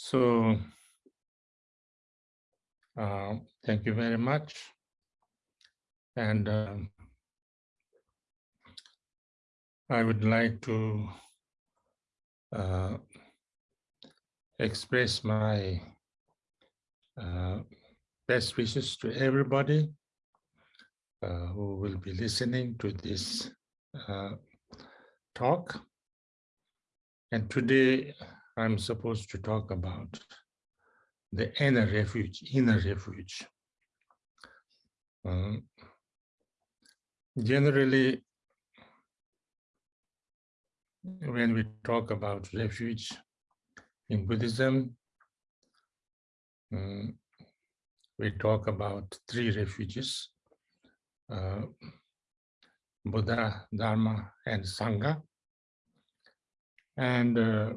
So uh, thank you very much. And um, I would like to uh, express my uh, best wishes to everybody uh, who will be listening to this uh, talk. And today I'm supposed to talk about the inner refuge, inner refuge. Um, generally, when we talk about refuge in Buddhism, um, we talk about three refuges, uh, Buddha, Dharma, and Sangha. And uh,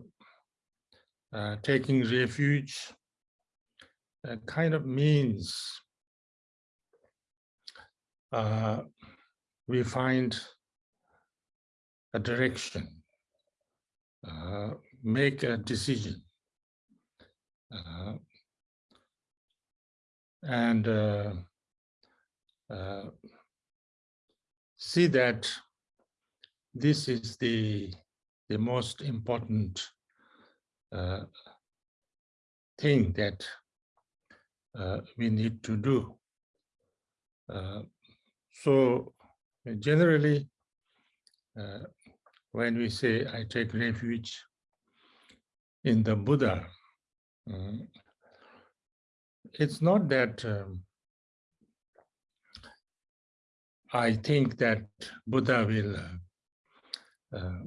uh, taking refuge uh, kind of means uh, we find a direction, uh, make a decision, uh, and uh, uh, see that this is the the most important thing that uh, we need to do. Uh, so generally, uh, when we say I take refuge in the Buddha, um, it's not that um, I think that Buddha will uh, uh,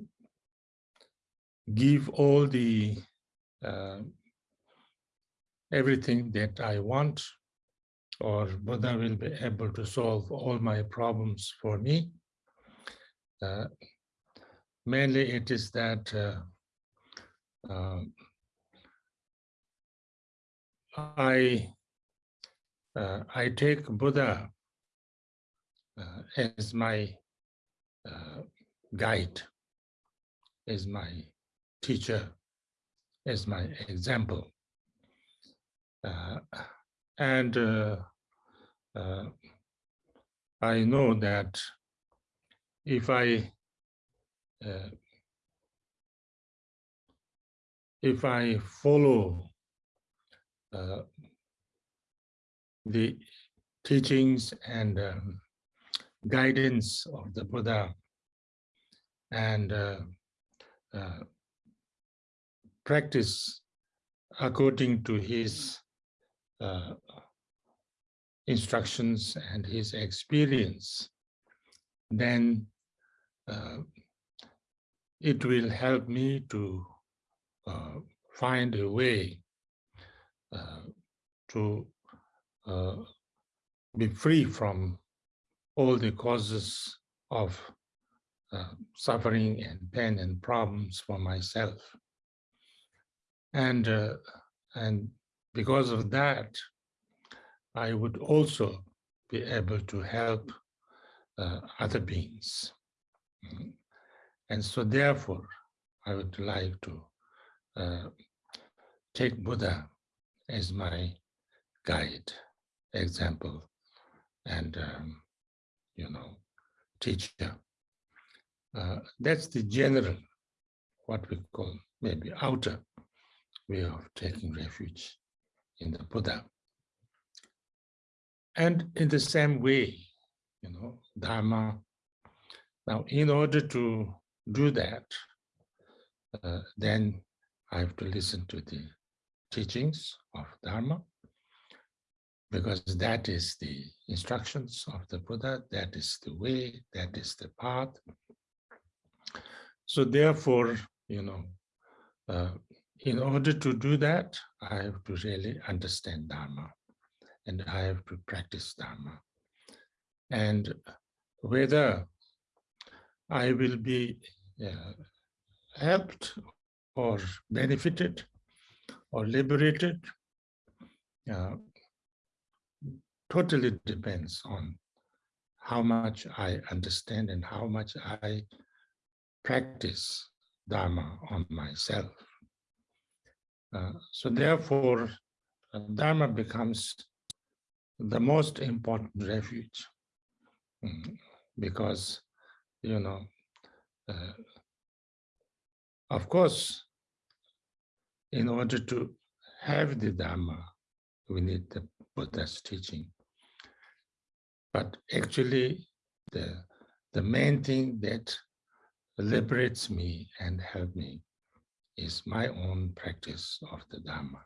give all the uh, everything that I want, or Buddha will be able to solve all my problems for me. Uh, mainly it is that uh, uh, I uh, I take Buddha uh, as my guide, as my teacher, as my example. Uh, and uh, uh, I know that if I uh, if I follow uh, the teachings and um, guidance of the Buddha and uh, practice according to his uh, instructions and his experience, then uh, it will help me to uh, find a way uh, to uh, be free from all the causes of uh, suffering and pain and problems for myself. And, and because of that, I would also be able to help uh, other beings. Mm-hmm. And so therefore, I would like to uh, take Buddha as my guide, example, and, um, you know, teacher. Uh, that's the general, what we call maybe outer way of taking refuge in the Buddha. And in the same way, you know, Dharma. Now, in order to do that, uh, then I have to listen to the teachings of Dharma, because that is the instructions of the Buddha, that is the way, that is the path. So therefore, you know, uh, in order to do that, I have to really understand Dharma and I have to practice Dharma. And whether I will be uh, helped or benefited or liberated uh, totally depends on how much I understand and how much I practice Dharma on myself. Uh, so therefore, uh, Dharma becomes the most important refuge mm, because, you know, uh, of course, in order to have the Dharma, we need the Buddha's teaching. But actually, the, the main thing that liberates me and help me is my own practice of the Dharma.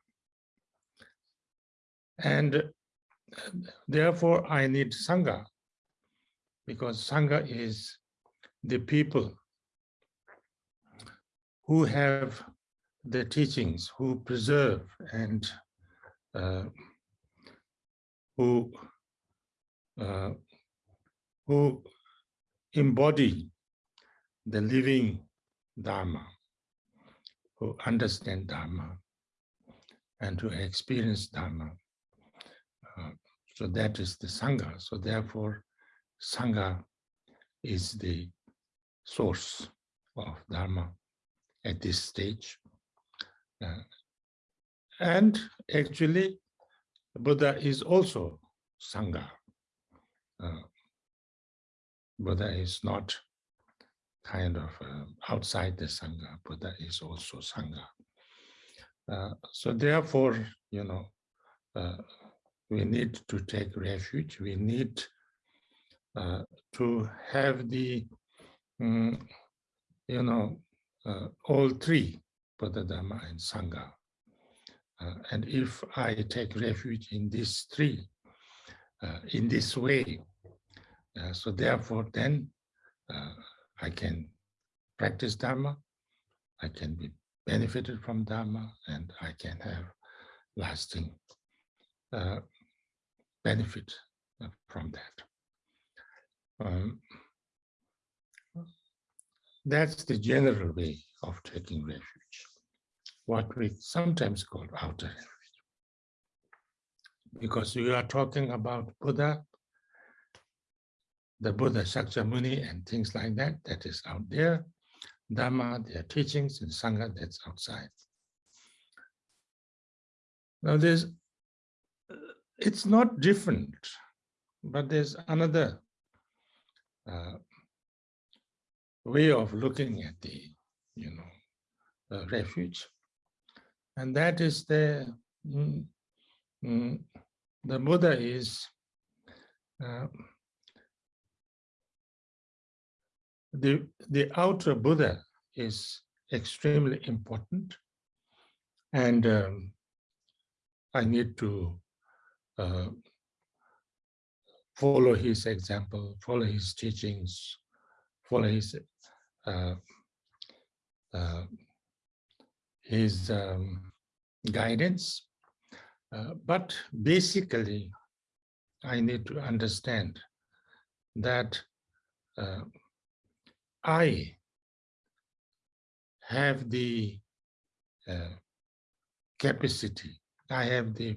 And therefore, I need Sangha, because Sangha is the people who have the teachings, who preserve and uh, who uh, who embody the living Dharma, who understand Dharma and who experience Dharma. Uh, so that is the Sangha. So therefore, Sangha is the source of Dharma at this stage. Uh, and actually, Buddha is also Sangha. Uh, Buddha is not kind of uh, outside the Sangha. Buddha is also Sangha. Uh, so therefore, you know, uh, we need to take refuge. We need uh, to have the, um, you know, uh, all three, Buddha, Dharma, and Sangha. Uh, and if I take refuge in these three, in this way, so therefore then I can practice Dharma, I can be benefited from Dharma, and I can have lasting uh, benefit uh, from that. Um, that's the general way of taking refuge, what we sometimes call outer refuge. Because we are talking about Buddha the Buddha Shakyamuni and things like that, that is out there. Dharma, their teachings, and Sangha, that's outside. Now there's, it's not different, but there's another uh, way of looking at the, you know, refuge. And that is the, mm, mm, the Buddha is uh, the, the outer Buddha is extremely important. And um, I need to uh, follow his example, follow his teachings, follow his uh, uh, his um, guidance. Uh, but basically, I need to understand that uh, I have the uh, capacity, I have the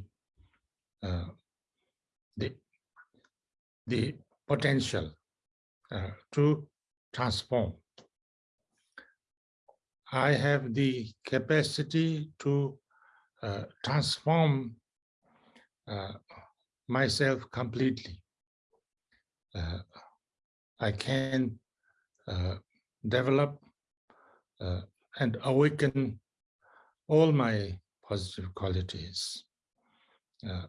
uh, the the potential uh, to transform. I have the capacity to uh, transform uh, myself completely. Uh, I can develop uh, and awaken all my positive qualities uh,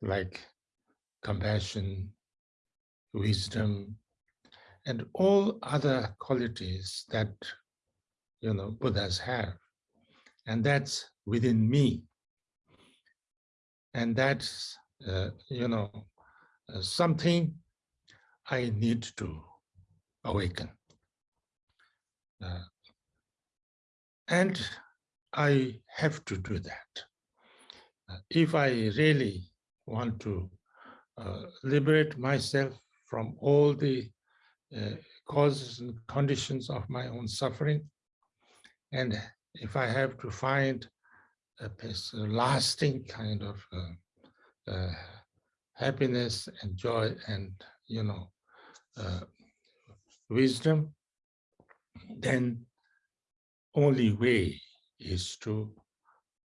like compassion, wisdom, and all other qualities that you know Buddhas have. And that's within me. And that's, uh, you know, uh, something I need to awaken. Uh, and I have to do that. Uh, if I really want to uh, liberate myself from all the uh, causes and conditions of my own suffering, and if I have to find a, lasting kind of uh, uh, happiness and joy and, you know, wisdom, then only way is to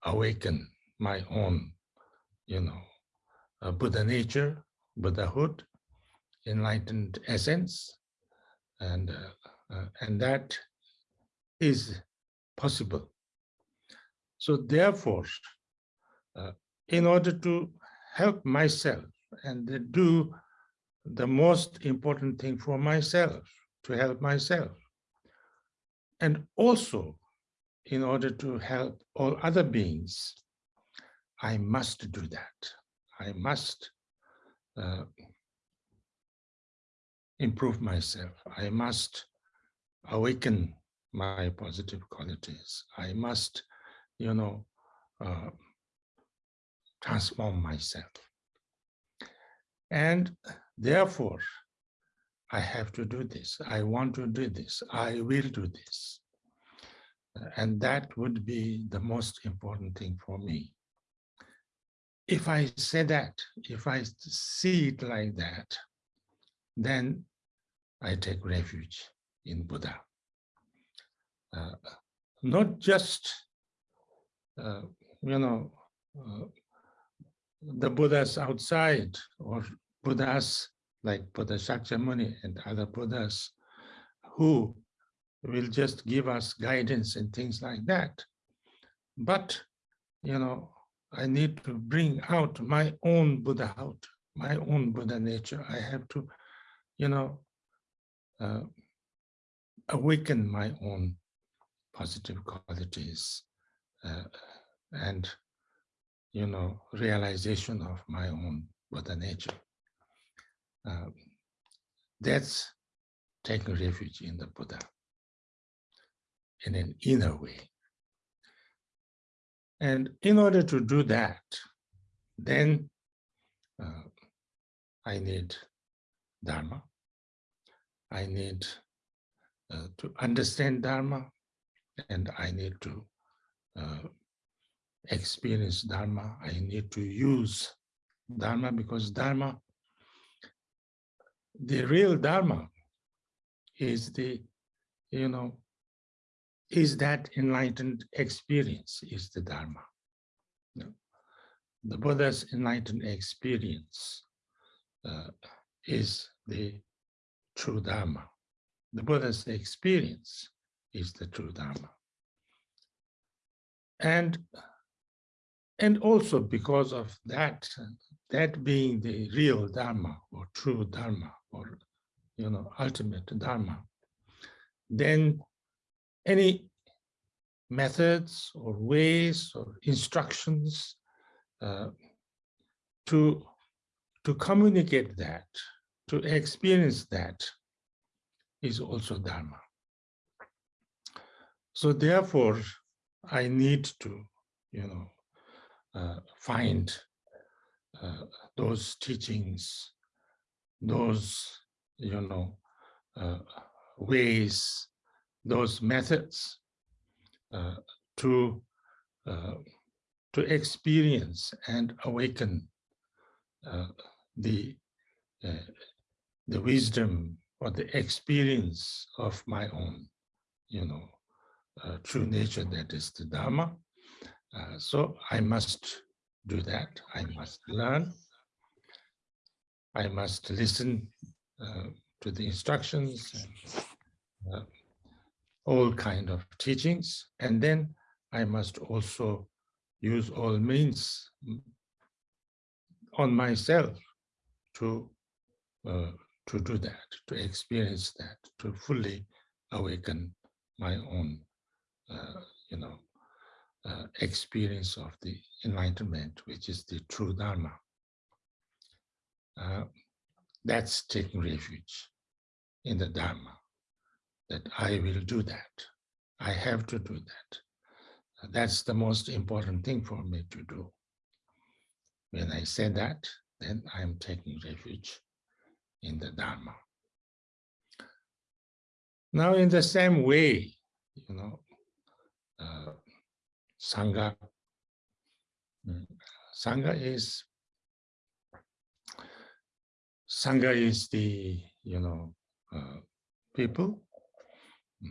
awaken my own, you know, uh, Buddha nature, Buddhahood, enlightened essence, and uh, uh, and that is possible. So therefore, uh, in order to help myself and do the most important thing for myself, to help myself, and also in order to help all other beings, I must do that. I must uh, improve myself. I must awaken my positive qualities. I must, you know, uh, transform myself. And therefore, I have to do this. I want to do this. I will do this. And that would be the most important thing for me. If I say that, if I see it like that, then I take refuge in Buddha. Uh, not just, uh, you know, uh, the Buddhas outside or Buddhas like Buddha Shakyamuni and other Buddhas who will just give us guidance and things like that. But, you know, I need to bring out my own Buddha out, my own Buddha nature. I have to, you know, uh, awaken my own positive qualities uh, and, you know, realization of my own Buddha nature. Uh, that's taking refuge in the Buddha in an inner way. And in order to do that, then uh, I need Dharma. I need uh, to understand Dharma, and I need to uh, experience Dharma. I need to use Dharma because Dharma, the real Dharma is the, you know, is that enlightened experience is the Dharma. The Buddha's enlightened experience uh, is the true Dharma. The Buddha's experience is the true Dharma. And, and also because of that, that being the real Dharma or true Dharma or, you know, ultimate Dharma, then any methods or ways or instructions uh, to, to communicate that, to experience that is also Dharma. So therefore, I need to, you know, uh, find uh, those teachings, those, you know, uh, ways those methods uh, to uh, to experience and awaken uh, the uh, the wisdom or the experience of my own, you know, true nature that is the Dharma. So I must do that. I must learn. I must listen to the instructions and all kind of teachings, and then I must also use all means on myself to uh, to do that, to experience that, to fully awaken my own, uh, you know, uh, experience of the enlightenment, which is the true Dharma. Uh, that's taking refuge in the Dharma that I will do that. I have to do that. That's the most important thing for me to do. When I say that, then I'm taking refuge in the Dharma. Now, in the same way, you know, uh, Sangha, mm, Sangha is Sangha is the, you know, uh, people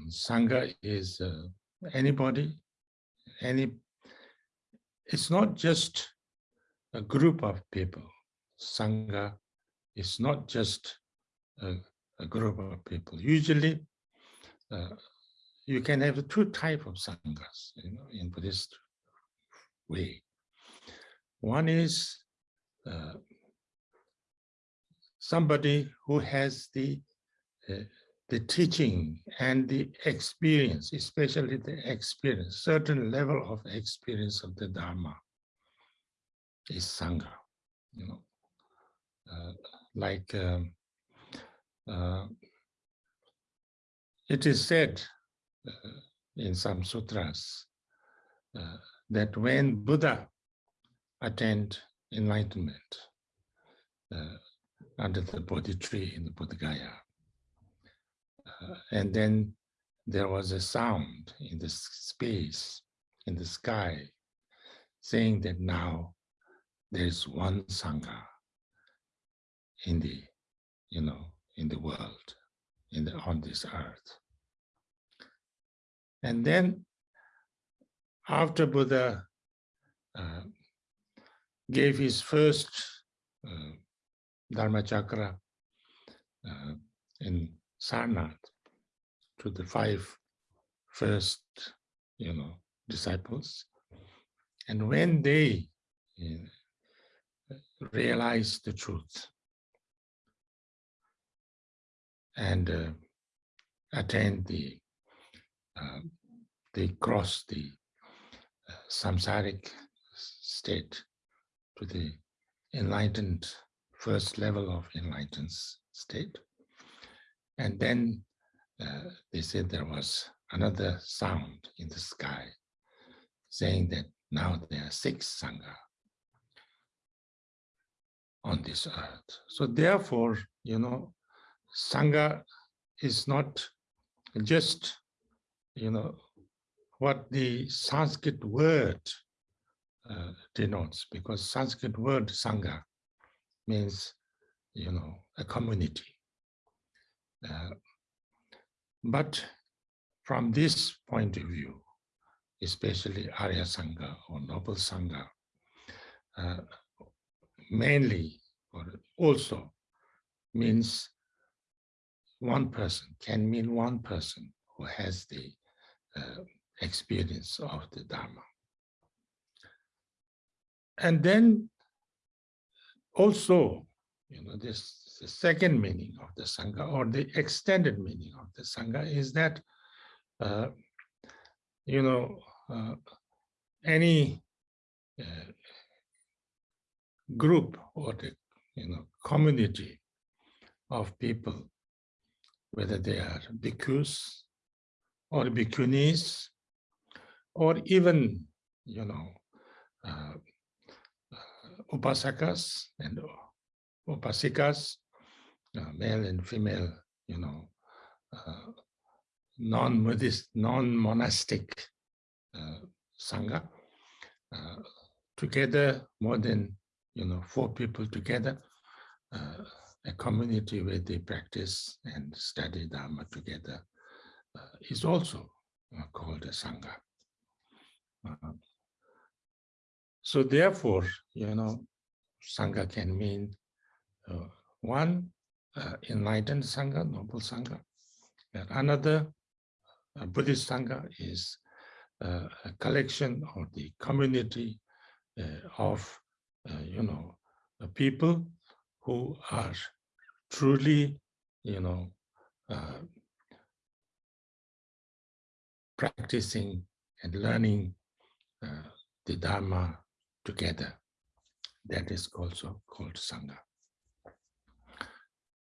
Sangha is uh, anybody, any it's not just a group of people. Sangha is not just a, a group of people. Usually, uh, you can have two type of sanghas you know, in Buddhist way. One is uh, somebody who has the uh, the teaching and the experience, especially the experience, certain level of experience of the Dharma is Sangha, you know, uh, like um, uh, it is said in some sutras uh, that when Buddha attained enlightenment uh, under the Bodhi tree in the Bodh Gaya, uh, and then there was a sound in the space, in the sky, saying that now there's one Sangha in the, you know, in the world, in the, on this earth. And then after Buddha uh, gave his first uh, Dharma Chakra uh, in Sarnath to the five first, you know, disciples. And when they you know, realized the truth and uh, attained the, uh, they crossed the uh, samsaric state to the enlightened first level of enlightened state and then uh, they said there was another sound in the sky saying that now there are six Sangha on this earth. So therefore, you know, Sangha is not just, you know, what the Sanskrit word uh, denotes, because Sanskrit word Sangha means, you know, a community. Uh, but from this point of view, especially Arya Sangha or Noble Sangha, uh, mainly or also means one person, can mean one person who has the uh, experience of the Dharma. And then also, you know, this the second meaning of the Sangha or the extended meaning of the Sangha is that, uh, you know, uh, any uh, group or the, you know, community of people, whether they are bhikkhus or bhikkhunis, or even, you know, uh, uh, upasakas and upasikas, uh, male and female, you know, uh, non-Buddhist, non-monastic uh, Sangha, uh, together more than, you know, four people together, uh, a community where they practice and study Dharma together is also called a Sangha. so therefore, you know, Sangha can mean one uh, enlightened Sangha, noble Sangha. And another uh, Buddhist Sangha is uh, a collection or the community uh, of, uh, you know, people who are truly, you know, uh, practicing and learning the Dharma together. That is also called Sangha.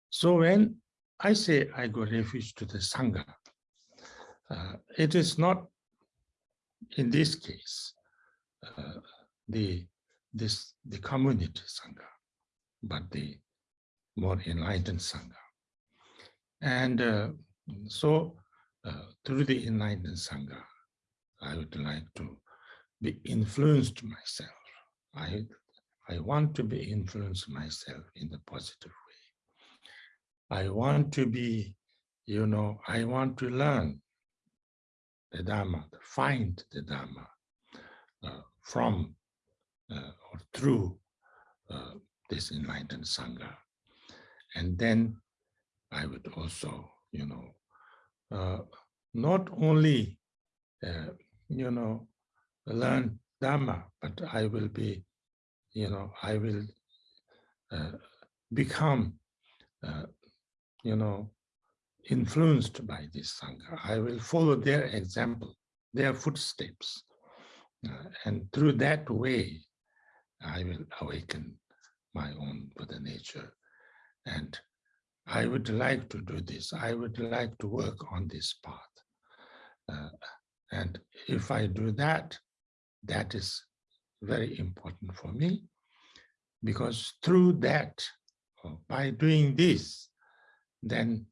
So when I say I go refuge to the Sangha, uh, it is not in this case uh, the this the community Sangha, but the more enlightened Sangha. And uh, so uh, through the enlightened Sangha, I would like to be influenced myself. I, I want to be influenced myself in the positive way. I want to be, you know, I want to learn the Dharma, find the Dharma uh, from through uh, this enlightened Sangha. And then I would also, you know, uh, not only, uh, you know, learn Dharma, but I will be, you know, I will uh, become, uh, you know, influenced by this Sangha. I will follow their example, their footsteps. Uh, and through that way, I will awaken my own Buddha nature. And I would like to do this. I would like to work on this path. Uh, and if I do that, that is very important for me because through that, by doing this, then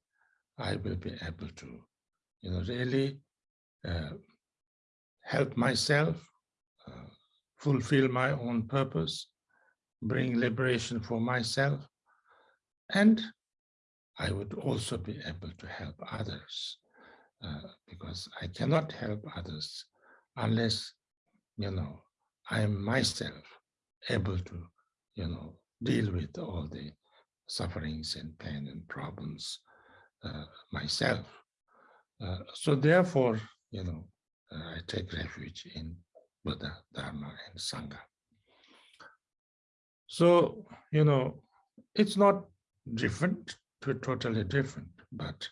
I will be able to, you know, really uh, help myself, uh, fulfill my own purpose, bring liberation for myself, and I would also be able to help others uh, because I cannot help others unless, you know, I am myself able to, you know, deal with all the sufferings and pain and problems uh, myself. Uh, so therefore, you know, uh, I take refuge in Buddha, Dharma, and Sangha. So, you know, it's not different totally different, but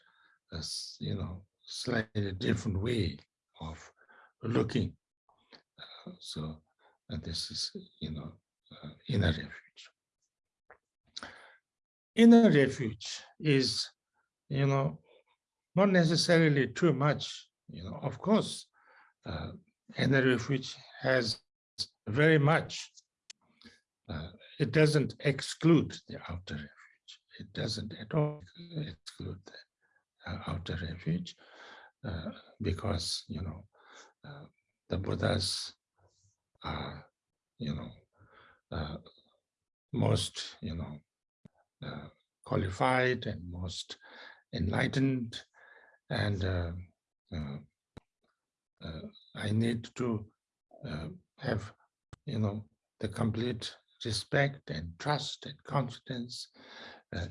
as you know, slightly different way of looking. Uh, so this is, you know, uh, inner refuge. Inner refuge is you know, not necessarily too much, you know, of course, uh, inner refuge has very much, uh, it doesn't exclude the outer. It doesn't at all exclude the uh, outer refuge uh, because, you know, uh, the Buddhas are, you know, uh, most, you know, uh, qualified and most enlightened and uh, I need to have, you know, the complete respect and trust and confidence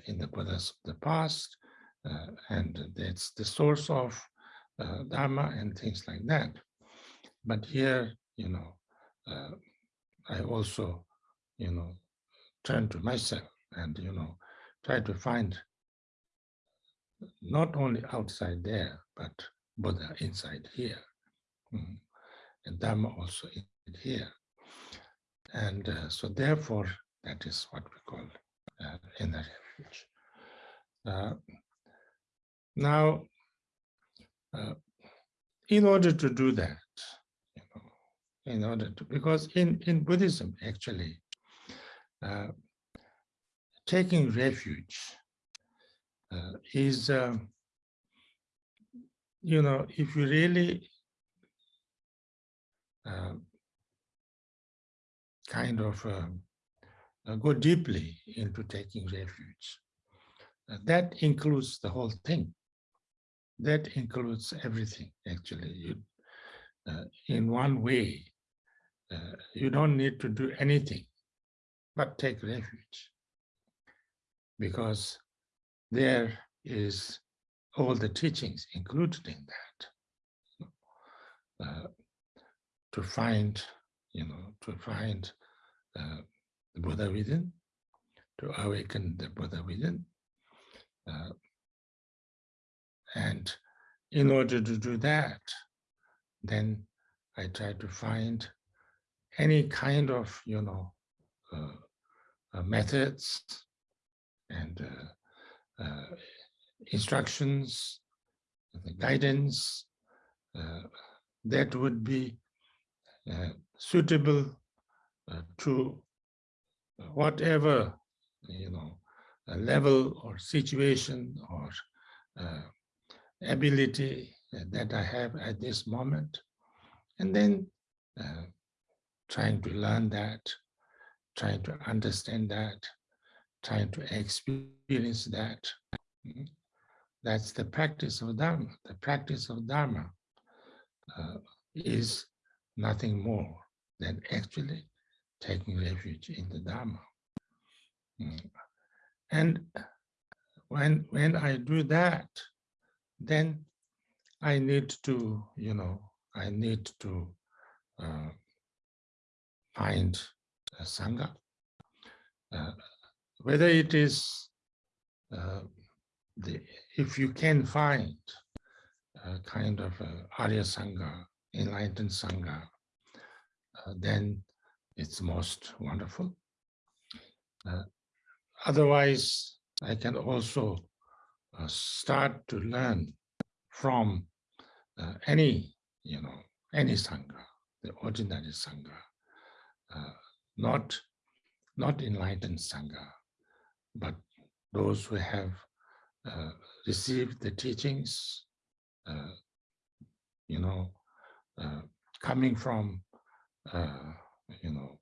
in the Buddhas of the past. Uh, and that's the source of Dharma and things like that. But here, you know, I also, you know, turn to myself and, you know, try to find not only outside there, but Buddha inside here. Mm. And Dharma also in here. And uh, so therefore, that is what we call uh, inner Uh, now, uh, in order to do that, you know, in order to, because in, in Buddhism, actually, uh, taking refuge uh, is, uh, you know, if you really uh, kind of um, go deeply into taking refuge, uh, that includes the whole thing. That includes everything, actually. You, uh, in one way, you don't need to do anything but take refuge because there is all the teachings included in that. Uh, to find, you know, to find uh, the Buddha within, to awaken the Buddha within. Uh, and in order to do that, then I try to find any kind of, you know, uh, uh methods and uh, uh, instructions, the guidance that would be suitable to whatever you know level or situation or ability that I have at this moment, and then uh, trying to learn that, trying to understand that, trying to experience that. That's the practice of Dharma. The practice of Dharma uh, is nothing more than actually taking refuge in the Dharma. Mm. And when, when I do that, then I need to, you know, I need to uh, find a Sangha. Uh, whether it is, uh, the, if you can find a kind of a Arya Sangha, enlightened Sangha, uh, then it's most wonderful. Uh, otherwise, I can also uh, start to learn from uh, any, you know, any Sangha, the ordinary Sangha, uh, not, not enlightened Sangha, but those who have uh, received the teachings, uh, you know, coming from, you know,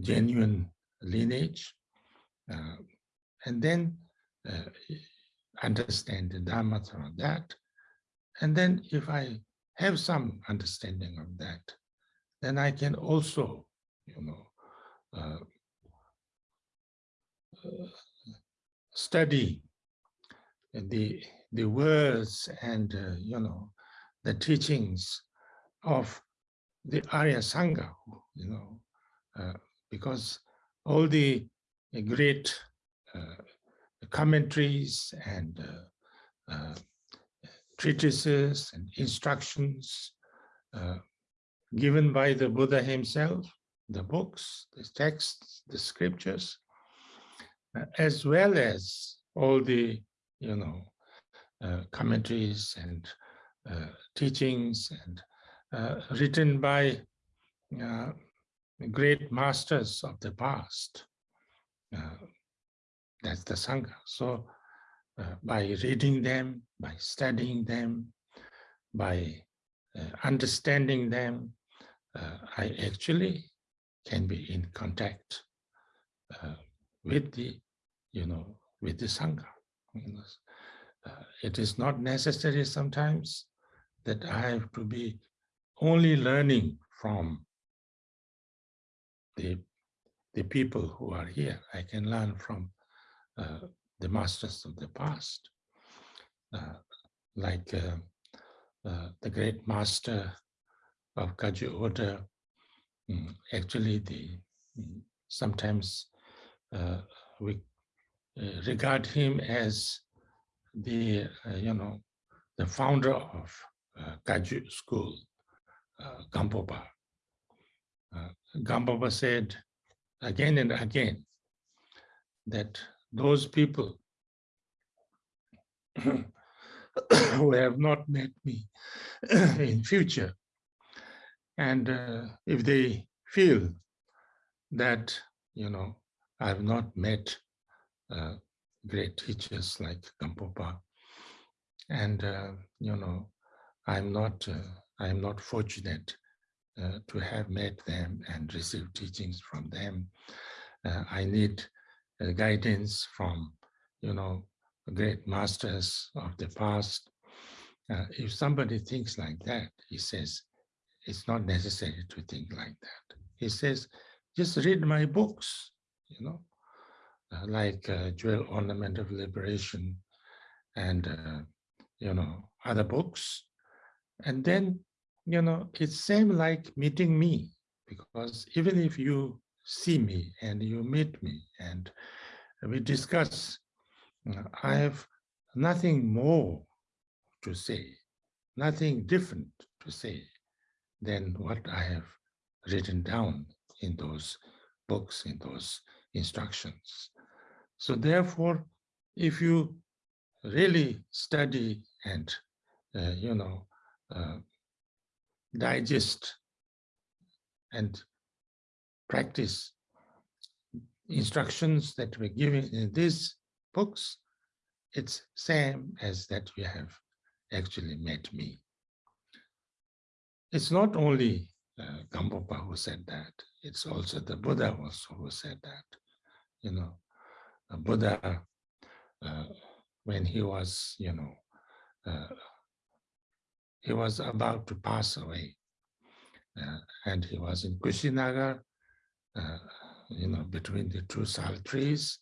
genuine lineage, and then understand the Dharma through that. And then if I have some understanding of that, then I can also, you know, uh, uh, study the the words and uh, you know the teachings of the Arya Sangha, you know, uh, because all the great uh, commentaries and uh, uh, treatises and instructions given by the Buddha himself, the books, the texts, the scriptures, as well as all the, you know, uh, commentaries and uh, teachings and written by great masters of the past. That's the Sangha. So uh, by reading them, by studying them, by uh, understanding them, uh, I actually can be in contact uh, with the, you know, with the Sangha. Uh, it is not necessary sometimes that I have to be only learning from the, the people who are here. I can learn from uh, the masters of the past, uh, like uh, the great master of Kagyu order. Mm, actually, the sometimes we regard him as the you know the founder of uh, school, uh, Gampopa. Uh, said again and again that those people who have not met me in future. And uh, if they feel that, you know, I've not met uh, great teachers like Gampopa, and, uh, you know, I'm not, uh, I'm not fortunate uh, to have met them and received teachings from them. Uh, I need uh, guidance from, you know, great masters of the past. Uh, if somebody thinks like that, he says, it's not necessary to think like that. He says, just read my books, you know, uh, like uh, Jewel Ornament of Liberation and, you know, other books. And then, you know, it's same like meeting me, because even if you see me and you meet me and we discuss, I have nothing more to say, nothing different to say than what I have written down in those books, in those instructions. So therefore, if you really study and, uh, you know, uh, digest and practice instructions that were given in these books, it's same as that you have actually met me. It's not only uh, who said that, it's also the Buddha also who said that. You know, Buddha, uh, when he was, you know, uh, he was about to pass away, uh, and he was in Kushinagar uh, you know, between the two sal trees.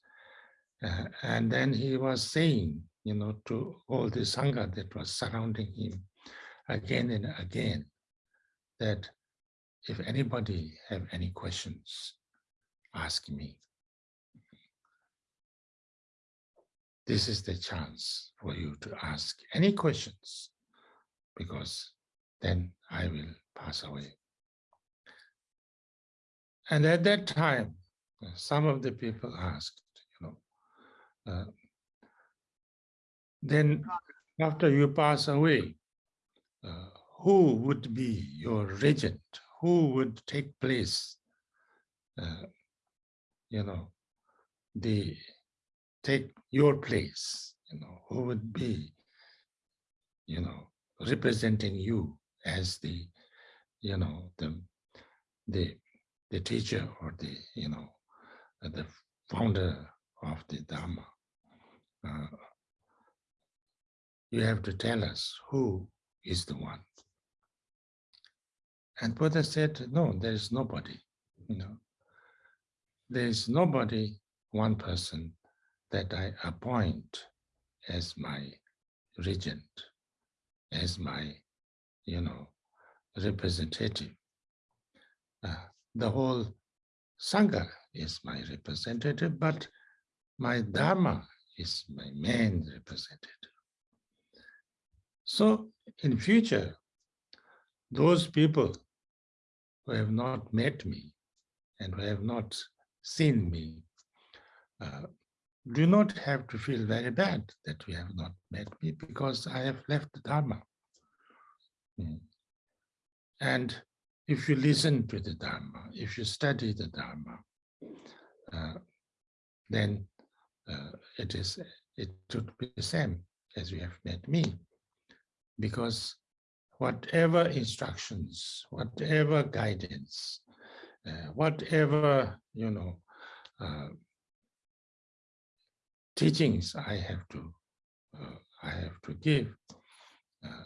Uh, and then he was saying, you know, to all the Sangha that was surrounding him again and again, that if anybody have any questions, ask me. This is the chance for you to ask any questions because then I will pass away. And at that time, some of the people asked, you know, uh, then after you pass away, uh, who would be your regent? Who would take place? Uh, you know, the take your place, you know, who would be, you know, representing you as the, you know, the, the, the teacher or the, you know, the founder of the Dharma. Uh, you have to tell us who is the one. And Buddha said, no, there is nobody, you know. There is nobody, one person that I appoint as my regent, as my, you know, representative. Uh, the whole Sangha is my representative, but my Dharma is my main representative. So in future, those people who have not met me and who have not seen me uh, do not have to feel very bad that we have not met me because I have left the Dharma. Mm. And if you listen to the Dharma, if you study the Dharma, uh, then uh, it is it should be the same as you have met me because whatever instructions, whatever guidance, uh, whatever, you know, uh, teachings I have to, uh, I have to give, uh,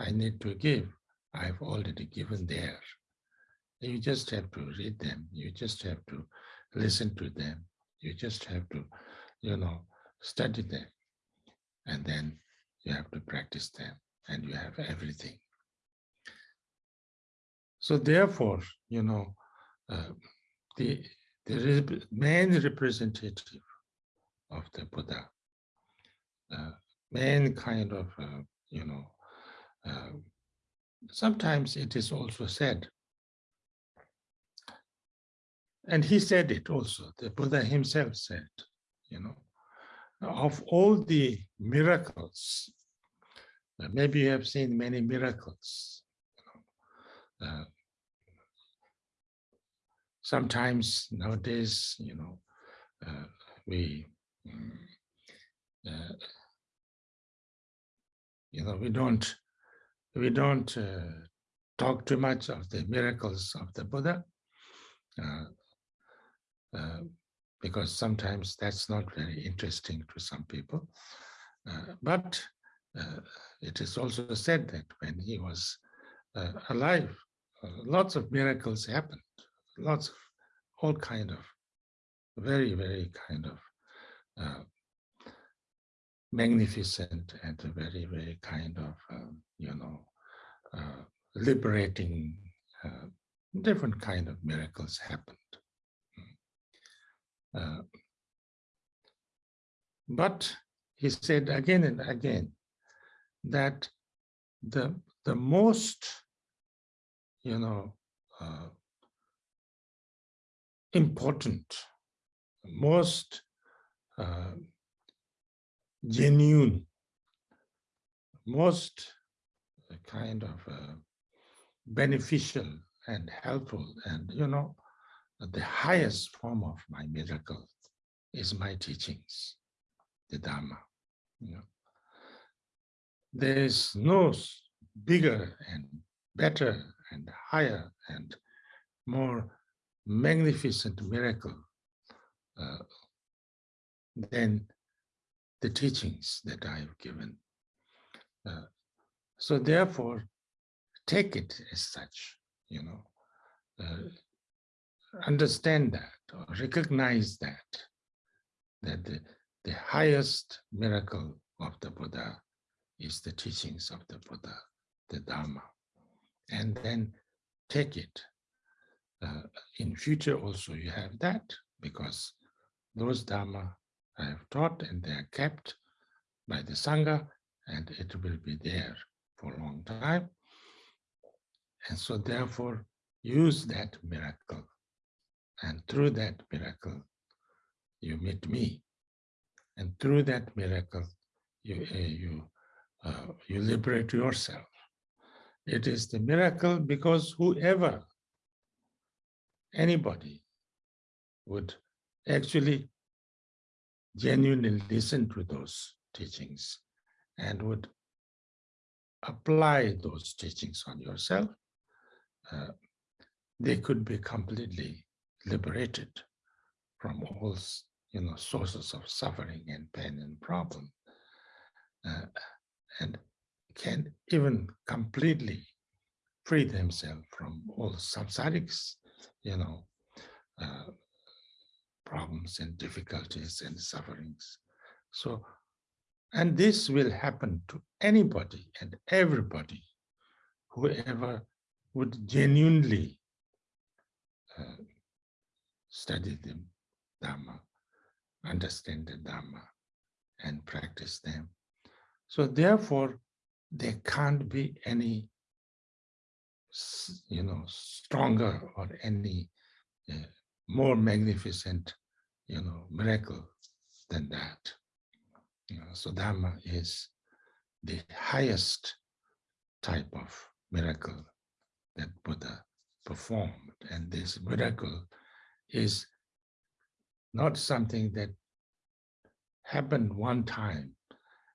I need to give, I've already given there. You just have to read them. You just have to listen to them. You just have to, you know, study them. And then you have to practice them and you have everything. So therefore, you know, uh, the, the main representative of the Buddha, uh, main kind of, uh, you know, uh, sometimes it is also said, and he said it also, the Buddha himself said, you know, of all the miracles maybe you have seen many miracles. You know. uh, sometimes nowadays, you know, uh, we, uh, you know, we don't, we don't uh, talk too much of the miracles of the Buddha, uh, uh, because sometimes that's not very interesting to some people. but uh, it is also said that when he was uh, alive, uh, lots of miracles happened, lots of all kind of very, very kind of uh, magnificent and very, very kind of, um, you know, uh, liberating, uh, different kind of miracles happened. but he said again and again, that the the most you know uh, important most uh, genuine. Most kind of uh, beneficial and helpful and you know the highest form of my miracle is my teachings the dharma you know. There is no bigger and better and higher and more magnificent miracle uh, than the teachings that I have given. Uh, so therefore, take it as such, you know. Uh, understand that or recognize that, that the, the highest miracle of the Buddha is the teachings of the Buddha, the Dharma, and then take it. Uh, in future also you have that because those Dharma I have taught and they are kept by the Sangha and it will be there for a long time. And so therefore use that miracle and through that miracle you meet me and through that miracle you, uh, you, uh, you liberate yourself. It is the miracle because whoever, anybody would actually genuinely listen to those teachings and would apply those teachings on yourself, uh, they could be completely liberated from all you know sources of suffering and pain and problem uh, and can even completely free themselves from all samsarics you know uh, problems and difficulties and sufferings so and this will happen to anybody and everybody, whoever would genuinely uh, study the Dharma, understand the Dharma, and practice them. So therefore, there can't be any, you know, stronger or any uh, more magnificent, you know, miracle than that. You know, so Dharma is the highest type of miracle that Buddha performed. And this miracle is not something that happened one time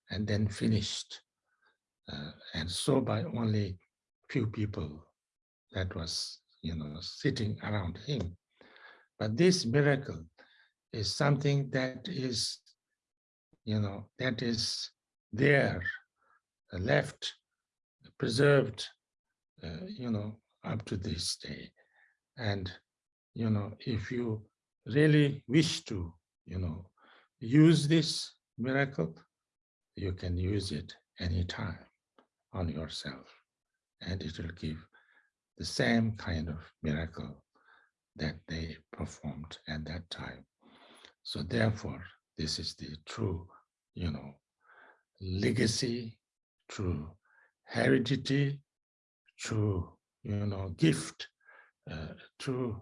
and then finished. Uh, and so by only few people that was, you know, sitting around him. But this miracle is something that is you know, that is there, uh, left, preserved, uh, you know, up to this day. And, you know, if you really wish to, you know, use this miracle, you can use it anytime on yourself. And it will give the same kind of miracle that they performed at that time. So therefore, this is the true you know, legacy, true heredity, true, you know, gift, uh, through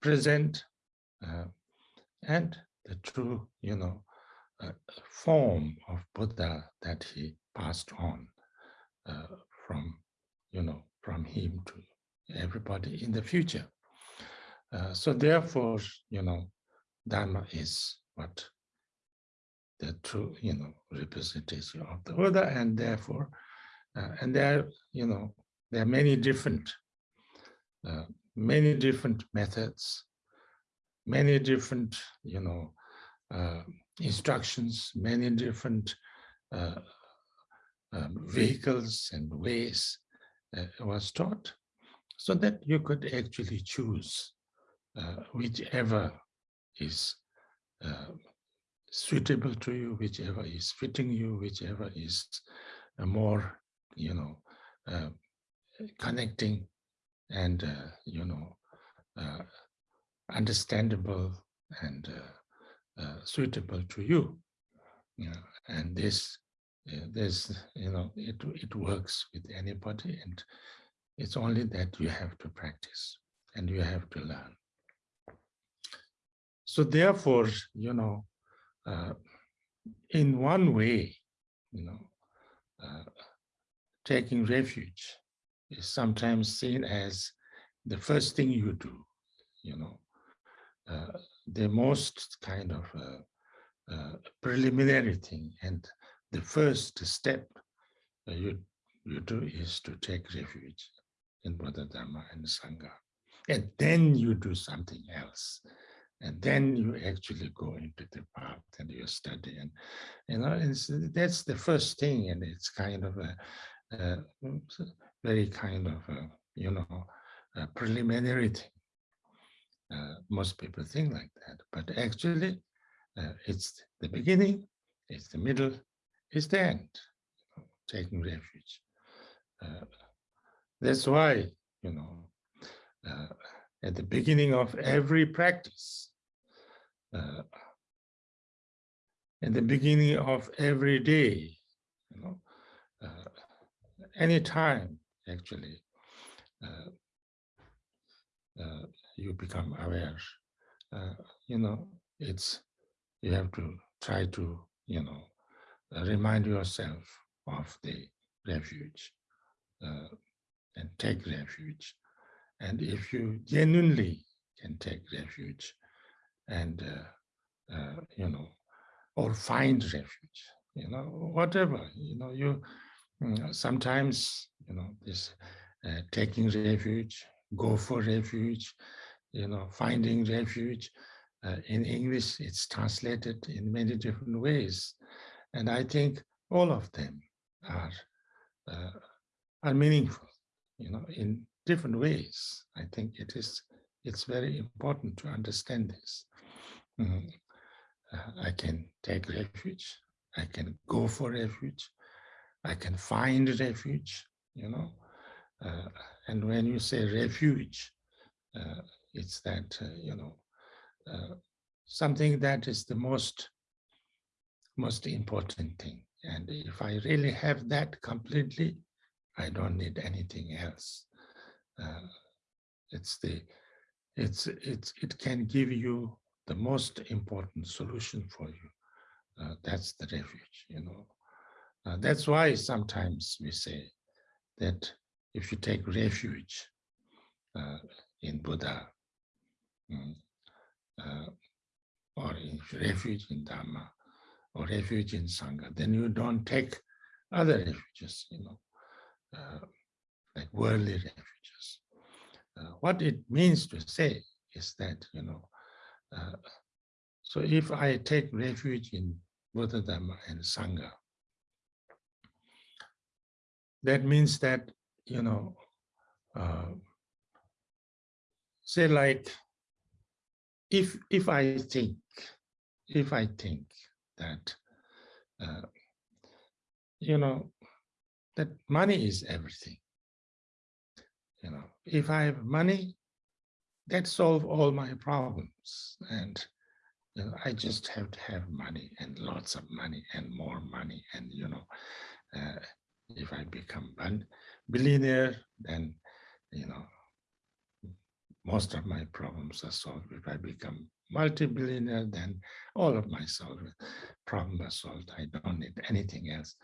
present, uh, and the true, you know, uh, form of Buddha that he passed on uh, from, you know, from him to everybody in the future. Uh, so therefore, you know, Dharma is what the true, you know, representation of the Buddha, and therefore, uh, and there, you know, there are many different, uh, many different methods, many different, you know, uh, instructions, many different uh, um, vehicles and ways was taught, so that you could actually choose whichever is suitable to you, whichever is fitting you, whichever is more, you know, uh, connecting and, uh, you know, uh, understandable and uh, uh, suitable to you. you know, and this, uh, this, you know, it, it works with anybody and it's only that you have to practice and you have to learn. So therefore, you know, uh, in one way, you know, uh, taking refuge is sometimes seen as the first thing you do, you know, uh, the most kind of uh, uh, preliminary thing and the first step you, you do is to take refuge in Buddha Dharma and Sangha. And then you do something else and then you actually go into the path and you study and you know that's the first thing and it's kind of a, a very kind of a, you know preliminary thing Uh, most people think like that, but actually uh, it's the beginning, it's the middle, it's the end, you know, taking refuge. Uh, that's why, you know, uh, at the beginning of every practice, uh, at the beginning of every day, you know, uh, any time actually, uh, uh, you become aware. Uh, you know, it's you have to try to, you know, remind yourself of the refuge uh, and take refuge. And if you genuinely can take refuge and, uh, uh, you know, or find refuge, you know, whatever, you know, you mm, sometimes, you know, this uh, taking refuge, go for refuge, you know, finding refuge. Uh, in English, it's translated in many different ways. And I think all of them are, uh, are meaningful, you know, in different ways. I think it is, it's very important to understand this. Mm I can take refuge. I can go for refuge. I can find refuge, you know. Uh, and when you say refuge, uh, it's that, uh, you know, uh, something that is the most, most important thing. And if I really have that completely, I don't need anything else. Uh, it's the, it's, it's, it can give you the most important solution for you. Uh, that's the refuge, you know. Uh, that's why sometimes we say that if you take refuge uh, in Buddha um, uh, or in refuge in Dharma or refuge in Sangha, then you don't take other refuges, you know, uh, like worldly refuges. uh, what it means to say is that, you know, so if I take refuge in Buddha, Dharma, and Sangha, that means that you know, uh, say like, if if I think, if I think that, uh, you know, that money is everything. You know, if I have money, that solve all my problems, and you know, I just have to have money and lots of money and more money, and you know, uh, if I become a billionaire, then, you know, most of my problems are solved. If I become multi-billionaire, then all of my problems are solved. I don't need anything else.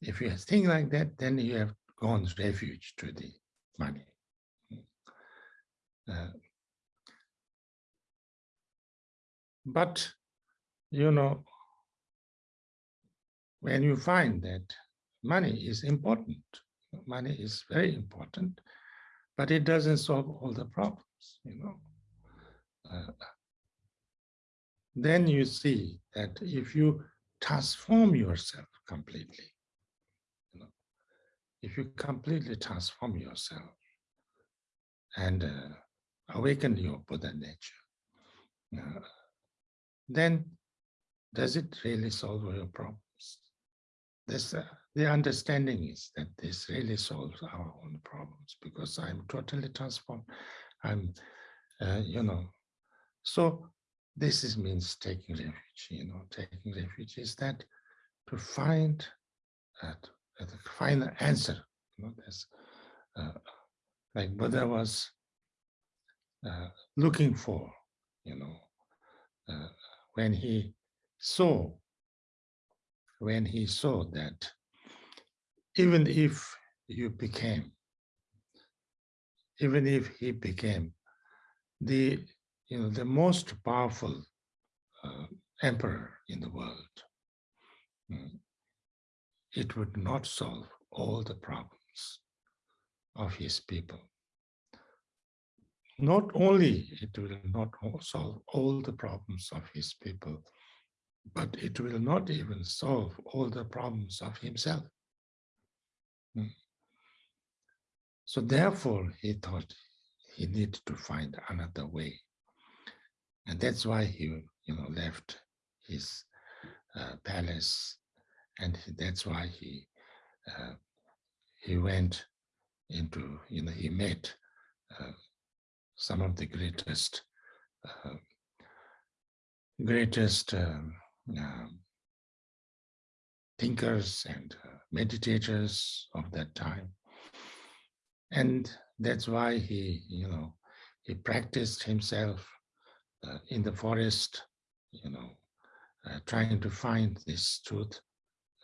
If you think like that, then you have gone refuge to the money. Uh, but, you know, when you find that money is important, money is very important, but it doesn't solve all the problems, you know. Uh, then you see that if you transform yourself completely, you know, if you completely transform yourself and uh, awaken your Buddha nature, uh, then does it really solve your problems? This, uh, the understanding is that this really solves our own problems because I'm totally transformed. I'm, uh, you know, so this is means taking refuge, you know, taking refuge is that to find, uh, to find an answer, you know, there's, uh, like Buddha was uh, looking for, you know, uh, when he saw when he saw that even if you became, even if he became the, you know, the most powerful uh, emperor in the world, mm, it would not solve all the problems of his people. Not only it will not solve all the problems of his people, but it will not even solve all the problems of himself. Hmm. So therefore, he thought he needed to find another way And that's why he, you know, left his uh, palace, and that's why he uh, he went into, you know, he met uh, some of the greatest uh, greatest um, um, thinkers and uh, meditators of that time. And that's why he, you know, he practiced himself uh, in the forest, you know, uh, trying to find this truth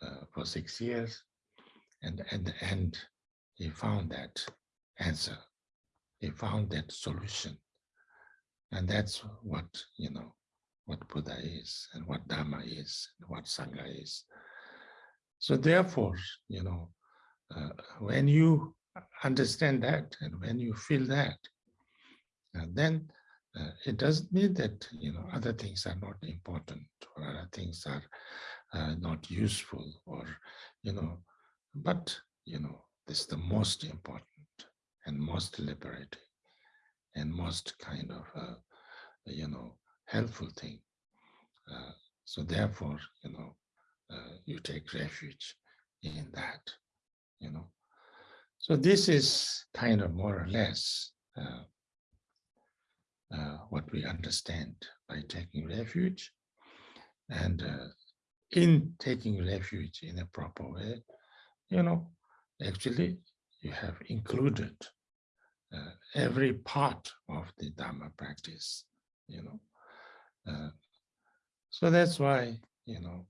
uh, for six years. And at the end, he found that answer. He found that solution. And that's what, you know, what Buddha is and what Dharma is and what Sangha is. So therefore, you know, uh, when you understand that and when you feel that, uh, then uh, it doesn't mean that, you know, other things are not important or other things are uh, not useful or, you know, but, you know, this is the most important and most liberating and most kind of, uh, you know, helpful thing. Uh, so therefore, you know, uh, you take refuge in that, you know. So this is kind of more or less uh, uh, what we understand by taking refuge. And uh, in taking refuge in a proper way, you know, actually you have included uh, every part of the Dharma practice, you know. Uh, so that's why, you know,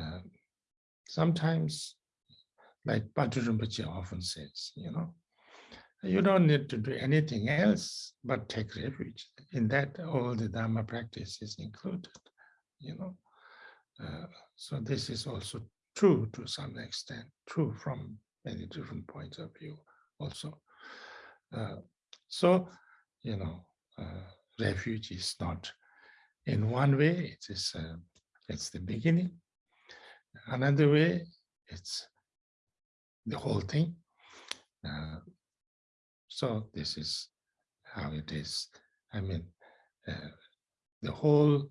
uh, sometimes, like Bhante Rinpoche often says, you know, you don't need to do anything else but take refuge. In that, all the Dharma practice is included, you know. Uh, so this is also true to some extent, true from many different points of view also. Uh, so, you know, uh, refuge is not in one way, it is uh, it's the beginning, Another way, it's the whole thing. Uh, so this is how it is. I mean, uh, the whole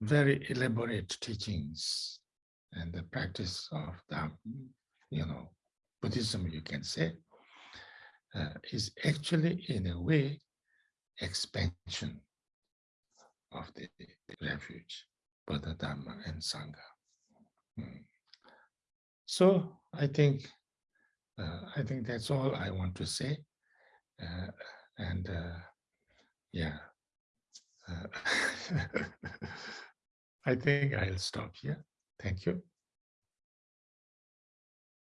very elaborate teachings and the practice of the, you know, Buddhism, you can say, uh, is actually in a way expansion of the refuge, Buddha, Dharma, and Sangha. So I think uh, I think that's all I want to say. Uh, and uh, yeah, uh, I think I'll stop here. Thank you.